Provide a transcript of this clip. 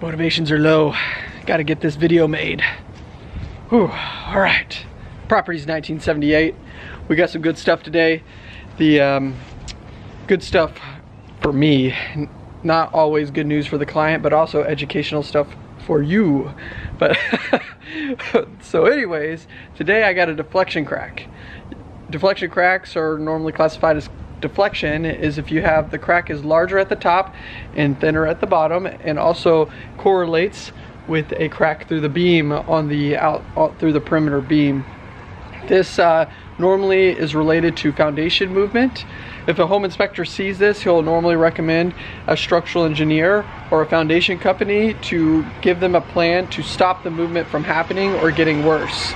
Motivations are low. Gotta get this video made. Whew, all right. Property's 1978. We got some good stuff today. The um, good stuff for me, not always good news for the client, but also educational stuff for you. But so anyways, today I got a deflection crack. Deflection cracks are normally classified as deflection is if you have the crack is larger at the top and thinner at the bottom and also correlates with a crack through the beam on the out, out through the perimeter beam. This uh, normally is related to foundation movement. If a home inspector sees this, he'll normally recommend a structural engineer or a foundation company to give them a plan to stop the movement from happening or getting worse.